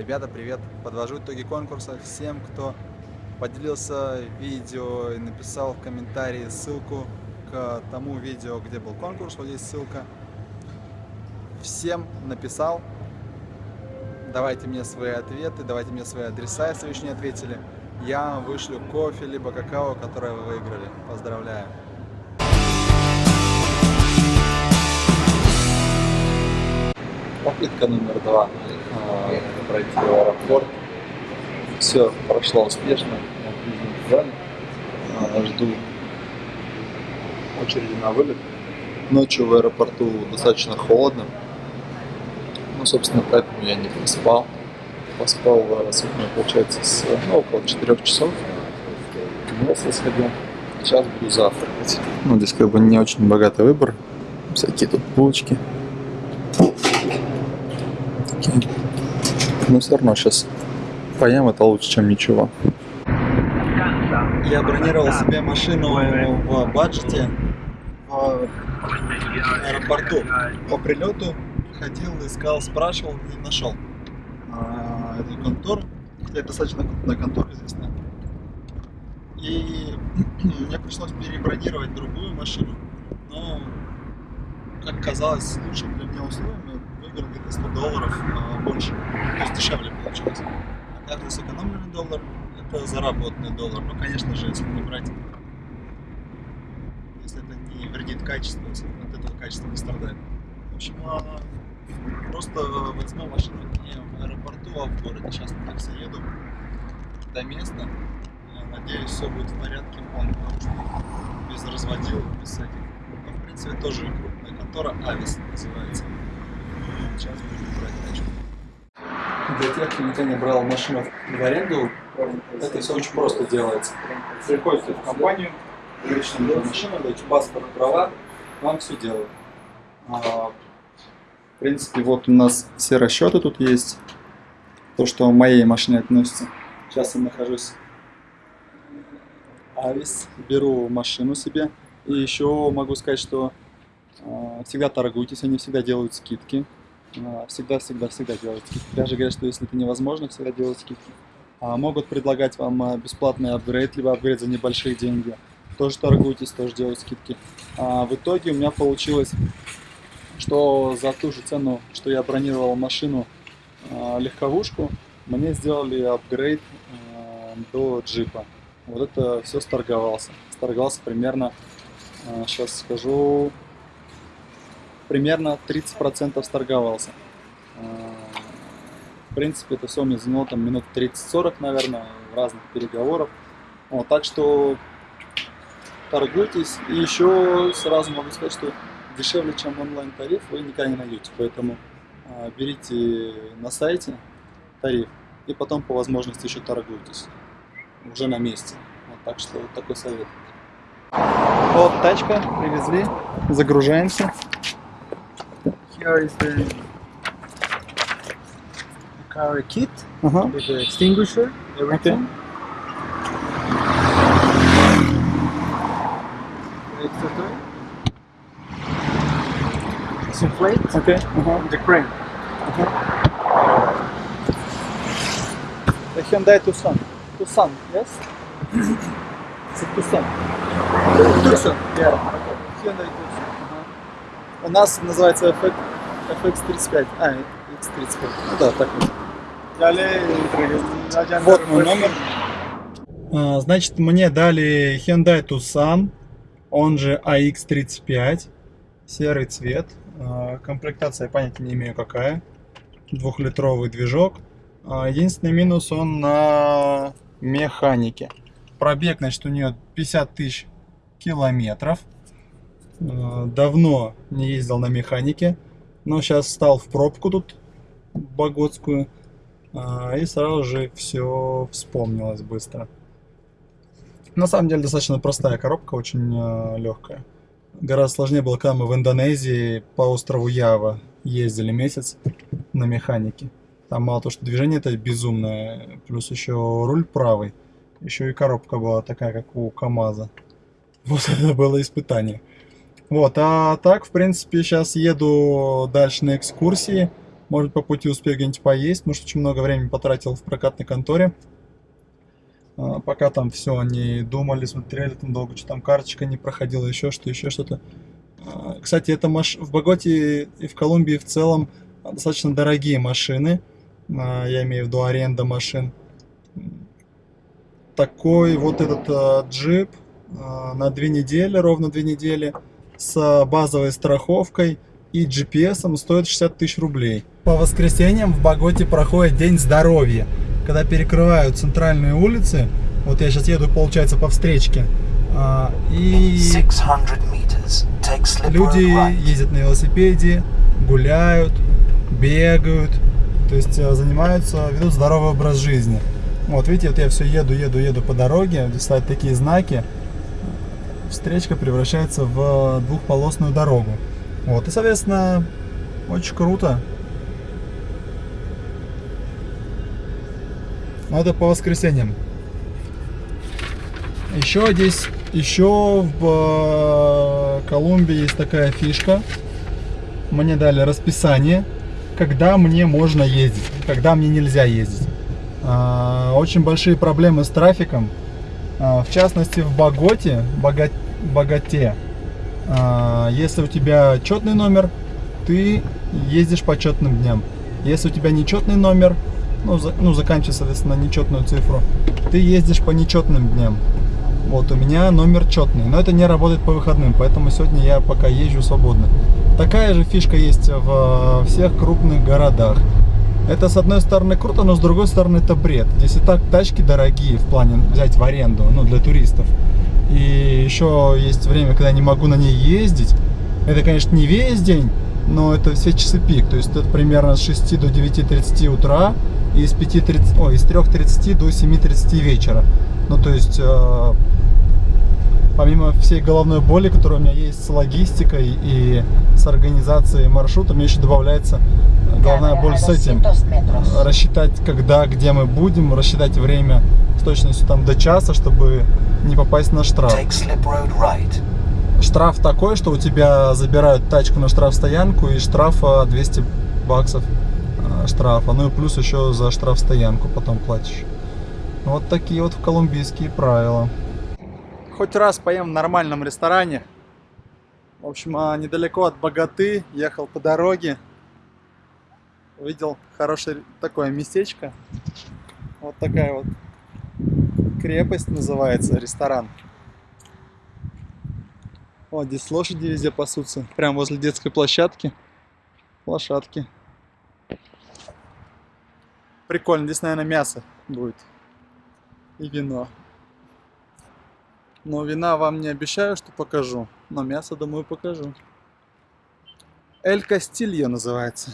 Ребята, привет! Подвожу итоги конкурса всем, кто поделился видео и написал в комментарии ссылку к тому видео, где был конкурс. Вот здесь ссылка. Всем написал. Давайте мне свои ответы, давайте мне свои адреса, если вы еще не ответили. Я вышлю кофе, либо какао, которое вы выиграли. Поздравляю! Попытка номер два пройти в аэропорт. Все прошло успешно. Я в зале. А, жду очереди на вылет. Ночью в аэропорту достаточно холодно. Ну, собственно, поэтому я не поспал. Поспал, сутки, получается, с, ну, около 4 часов. Умылся, сходил. Сейчас буду завтракать. Ну, здесь как бы не очень богатый выбор. Всякие тут булочки. Такие но все равно сейчас поем, это лучше, чем ничего. Я бронировал себе машину в баджете в аэропорту. По прилету ходил, искал, спрашивал, не нашел а, эту контору. Это достаточно крупная контора известная. И мне пришлось перебронировать другую машину. Но, как казалось, лучшим для меня условиями выиграл где-то 100 долларов а, больше, то есть дешевле получилось. А каждый сэкономленный доллар это заработанный доллар. Ну, конечно же, если не брать, если это не вредит качеству, если от этого качество не страдает. В общем, а, просто возьму машину не в аэропорту, а в городе. Сейчас на такси еду до места. Надеюсь, все будет в порядке, потому что без разводил, без всяких. Но, в принципе, тоже крупная контора, Авис называется. Сейчас будем брать тачку. Для тех, кто никогда не брал машину в аренду, это все очень просто делается. Приходите в компанию, нужна машина, даете паспорт, права, вам все делают. А, в принципе, вот у нас все расчеты тут есть. То, что моей машине относится. Сейчас я нахожусь Авис, беру машину себе. И еще могу сказать, что э, всегда торгуйтесь, они всегда делают скидки. Всегда-всегда-всегда делают скидки. Даже говорят, что если это невозможно, всегда делают скидки. А, могут предлагать вам а, бесплатный апгрейд, либо апгрейд за небольшие деньги. Тоже торгуйтесь, тоже делают скидки. А в итоге у меня получилось, что за ту же цену, что я бронировал машину, а, легковушку, мне сделали апгрейд а, до джипа. Вот это все сторговался. Сторговался примерно, сейчас скажу, примерно 30% сторговался. А, в принципе, это все мне заняло там минут 30-40, наверное, разных переговоров. Вот, так что торгуйтесь. И еще сразу могу сказать, что дешевле, чем онлайн-тариф, вы никогда не найдете. Поэтому а, берите на сайте тариф и потом по возможности еще торгуйтесь. Уже на месте. Вот, так что вот такой совет. Вот тачка, привезли, загружаемся. here is the, the car kit uh -huh. with the extinguisher, everything. Okay. Some plates. Okay. Uh -huh. The crane. Uh -huh. The Hyundai Tucson. Tucson, yes? it's a Tucson. Tucson. Yeah. Okay. Hyundai Tucson. У нас называется FX, FX35. А, X35. Ну да, так вот. Вот мой номер. А, значит, мне дали Hyundai Tucson, он же AX35, серый цвет. А, комплектация, понятия не имею какая. Двухлитровый движок. А, единственный минус, он на механике. Пробег, значит, у нее 50 тысяч километров. Э, давно не ездил на механике, но сейчас стал в пробку тут, боготскую, э, и сразу же все вспомнилось быстро. На самом деле достаточно простая коробка, очень э, легкая. Гораздо сложнее было, когда мы в Индонезии по острову Ява ездили месяц на механике. Там мало то, что движение это безумное, плюс еще руль правый, еще и коробка была такая, как у КамАЗа. Вот это было испытание. Вот, а так, в принципе, сейчас еду дальше на экскурсии. Может, по пути успею где-нибудь поесть, потому что очень много времени потратил в прокатной конторе. А, пока там все они думали, смотрели, там долго что там карточка не проходила, еще что, еще что-то. А, кстати, это маш... в Боготе и в Колумбии в целом достаточно дорогие машины. А, я имею в виду аренда машин. Такой вот этот а, джип на две недели, ровно две недели, с базовой страховкой и GPS стоит 60 тысяч рублей. По воскресеньям в Боготе проходит День здоровья, когда перекрывают центральные улицы. Вот я сейчас еду, получается, по встречке. И люди ездят на велосипеде, гуляют, бегают, то есть э, занимаются, ведут здоровый образ жизни. Вот видите, вот я все еду, еду, еду по дороге, здесь стоят такие знаки, встречка превращается в двухполосную дорогу. Вот, и, соответственно, очень круто. Но это по воскресеньям. Еще здесь, еще в э, Колумбии есть такая фишка. Мне дали расписание когда мне можно ездить, когда мне нельзя ездить. А, очень большие проблемы с трафиком, в частности в Боготе, Богат, Богате. А, если у тебя четный номер, ты ездишь по четным дням. Если у тебя нечетный номер, ну, за, ну заканчивая, соответственно, нечетную цифру, ты ездишь по нечетным дням. Вот у меня номер четный, но это не работает по выходным, поэтому сегодня я пока езжу свободно. Такая же фишка есть в всех крупных городах. Это с одной стороны круто, но с другой стороны это бред. Здесь и так тачки дорогие в плане взять в аренду, ну для туристов. И еще есть время, когда я не могу на ней ездить. Это, конечно, не весь день, но это все часы пик. То есть это примерно с 6 до 9.30 утра и с, 5.30, ой, с 3.30 до 7.30 вечера. Ну, то есть э, помимо всей головной боли, которая у меня есть с логистикой и с организацией маршрута, мне еще добавляется головная боль с этим. Рассчитать, когда, где мы будем, рассчитать время с точностью там до часа, чтобы не попасть на штраф. Штраф такой, что у тебя забирают тачку на штрафстоянку и штраф 200 баксов э, штрафа. Ну и плюс еще за штрафстоянку потом платишь. Вот такие вот колумбийские правила хоть раз поем в нормальном ресторане. В общем, а, недалеко от Богаты, ехал по дороге. Увидел хорошее такое местечко. Вот такая вот крепость называется, ресторан. Вот здесь лошади везде пасутся. Прямо возле детской площадки. Лошадки. Прикольно. Здесь, наверное, мясо будет. И вино. Но вина вам не обещаю, что покажу. Но мясо, думаю, покажу. Эль Кастильо называется.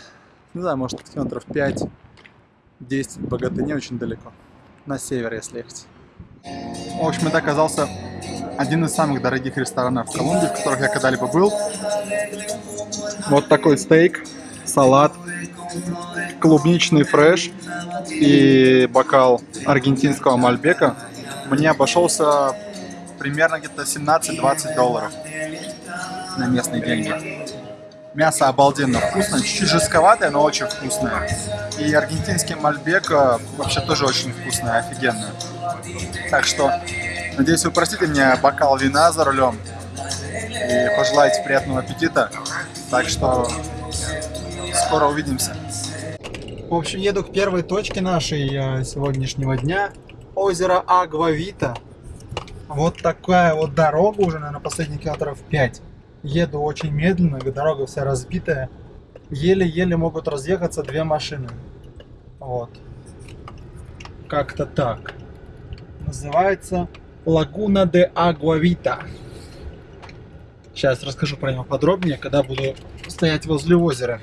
Не знаю, может километров 5-10 богаты, не очень далеко. На север, если ехать. В общем, это оказался один из самых дорогих ресторанов в Колумбии, в которых я когда-либо был. Вот такой стейк, салат, клубничный фреш и бокал аргентинского мальбека мне обошелся примерно где-то 17-20 долларов на местные деньги. Мясо обалденно вкусное, чуть-чуть жестковатое, но очень вкусное. И аргентинский мальбек э, вообще тоже очень вкусный, офигенный. Так что, надеюсь, вы простите мне бокал вина за рулем и пожелаете приятного аппетита. Так что, скоро увидимся. В общем, еду к первой точке нашей э, сегодняшнего дня. Озеро Агвавита. Вот такая вот дорога уже, наверное, последних километров 5. Еду очень медленно, дорога вся разбитая. Еле-еле могут разъехаться две машины. Вот. Как-то так. Называется Лагуна де Агуавита. Сейчас расскажу про него подробнее, когда буду стоять возле озера.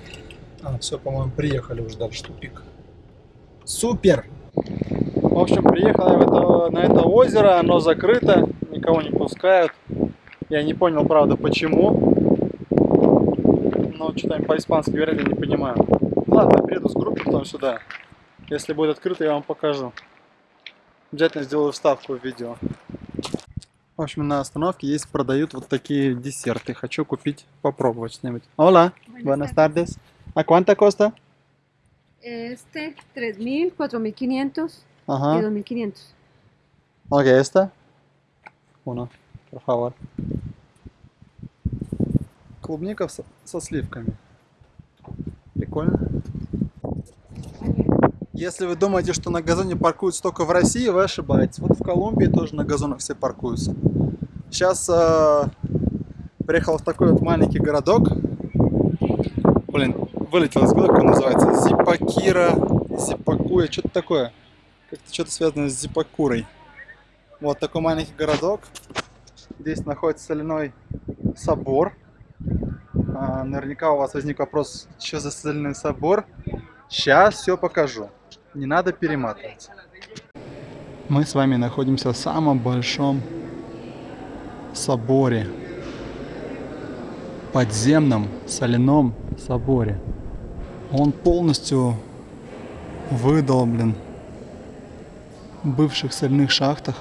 А, все, по-моему, приехали уже дальше тупик. Супер! В общем, приехал я в это, на это озеро, оно закрыто, никого не пускают. Я не понял, правда, почему. Но что там по-испански говорят, я не понимаю. Ладно, приеду с группой потом сюда. Если будет открыто, я вам покажу. Обязательно сделаю вставку в видео. В общем, на остановке есть, продают вот такие десерты. Хочу купить, попробовать что-нибудь. Hola, buenas tardes. ¿A cuánto costa? Este 3000, 4500 y Ага. 2500. Ok, esta. Uno, por favor. Клубника со, сливками. Прикольно. Если вы думаете, что на газоне паркуются только в России, вы ошибаетесь. Вот в Колумбии тоже на газонах все паркуются. Сейчас э, приехал в такой вот маленький городок. Блин, вылетел из головы, как он называется. Зипакира, Зипакуя, что-то такое. Как-то что-то связано с Зипакурой. Вот такой маленький городок. Здесь находится соляной собор. А, наверняка у вас возник вопрос, что за соляной собор. Сейчас все покажу. Не надо перематывать. Мы с вами находимся в самом большом соборе. Подземном соляном соборе. Он полностью выдолблен в бывших соляных шахтах.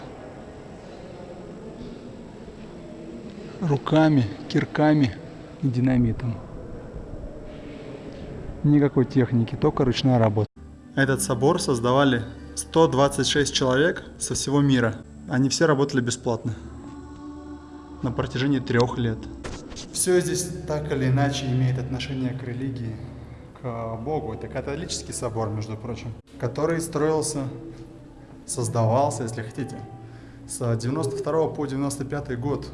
Руками, кирками и динамитом. Никакой техники, только ручная работа. Этот собор создавали 126 человек со всего мира. Они все работали бесплатно. На протяжении трех лет. Все здесь так или иначе имеет отношение к религии, к Богу. Это католический собор, между прочим, который строился, создавался, если хотите, с 92 по 95 год.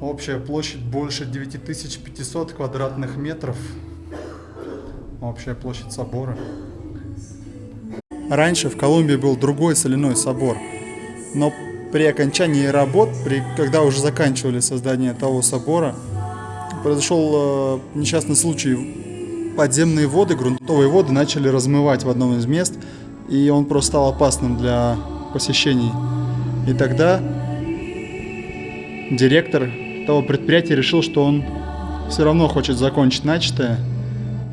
Общая площадь больше 9500 квадратных метров. Общая площадь собора. Раньше в Колумбии был другой соляной собор, но при окончании работ, при, когда уже заканчивали создание того собора, произошел э, несчастный случай. Подземные воды, грунтовые воды начали размывать в одном из мест, и он просто стал опасным для посещений. И тогда директор того предприятия решил, что он все равно хочет закончить начатое,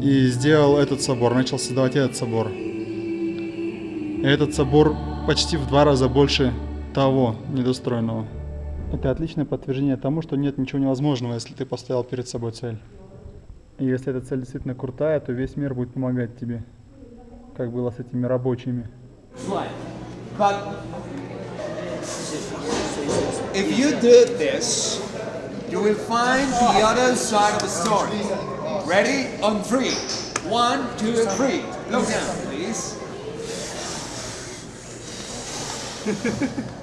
и сделал этот собор, начал создавать этот собор. И этот собор почти в два раза больше того недостроенного. Это отличное подтверждение тому, что нет ничего невозможного, если ты поставил перед собой цель. И если эта цель действительно крутая, то весь мир будет помогать тебе, как было с этими рабочими. If you do this, you will find the other side of the story. Ready? On three. One, two, three. Look down, please.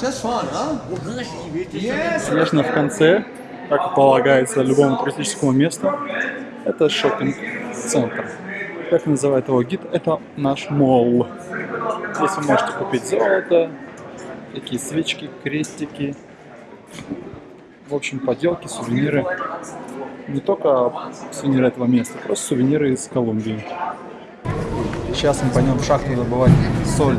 Just fun, huh? Yes. Конечно, в конце, как полагается любому туристическому месту, это шопинг-центр. Как называет его гид, это наш молл. Здесь вы можете купить золото, такие свечки, крестики, в общем, поделки, сувениры. Не только сувениры этого места, просто сувениры из Колумбии. Сейчас мы пойдем в шахту добывать соль.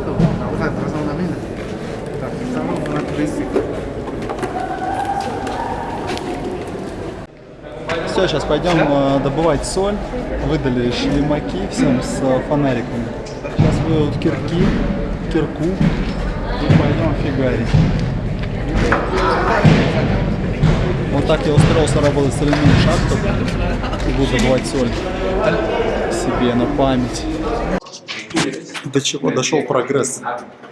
Все, сейчас пойдем э, добывать соль. Выдали шлемаки всем с э, фонариками. Сейчас выйдут кирки, кирку и пойдем фигарить. Вот так я устроился работать соляную шахту и буду добывать соль себе на память. До чего дошел прогресс.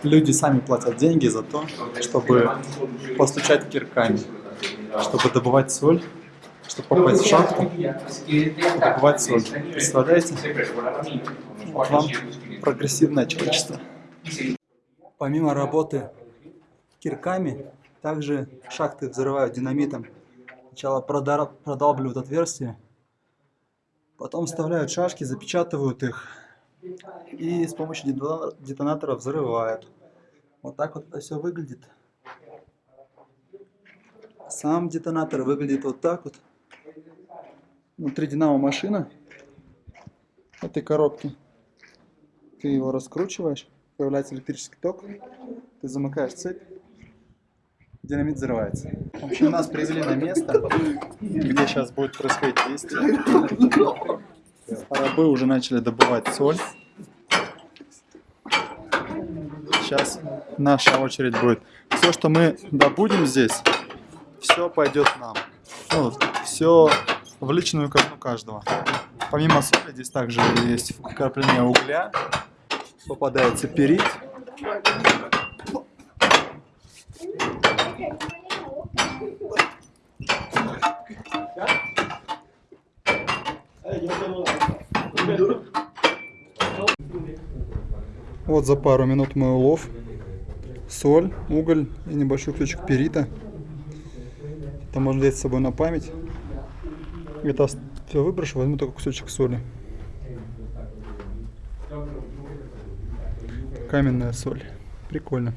Люди сами платят деньги за то, чтобы постучать кирками, чтобы добывать соль, чтобы попасть в шахту добывать соль. Представляете? Вот вам прогрессивное человечество. Помимо работы кирками, также шахты взрывают динамитом. Сначала продалбливают отверстия, потом вставляют шашки, запечатывают их и с помощью детона- детонатора взрывают. Вот так вот это все выглядит. Сам детонатор выглядит вот так вот. Внутри динамо машина этой коробки. Ты его раскручиваешь, появляется электрический ток, ты замыкаешь цепь, динамит взрывается. В общем, нас привели на место, где сейчас будет происходить действие. Рабы уже начали добывать соль. Сейчас наша очередь будет. Все, что мы добудем здесь, все пойдет нам. Ну, все в личную казну каждого. Помимо соли здесь также есть вкрапление угля, попадается перит. Вот за пару минут мой улов. Соль, уголь и небольшой ключик перита. Это можно взять с собой на память. Это все выброшу, возьму только кусочек соли. Каменная соль. Прикольно.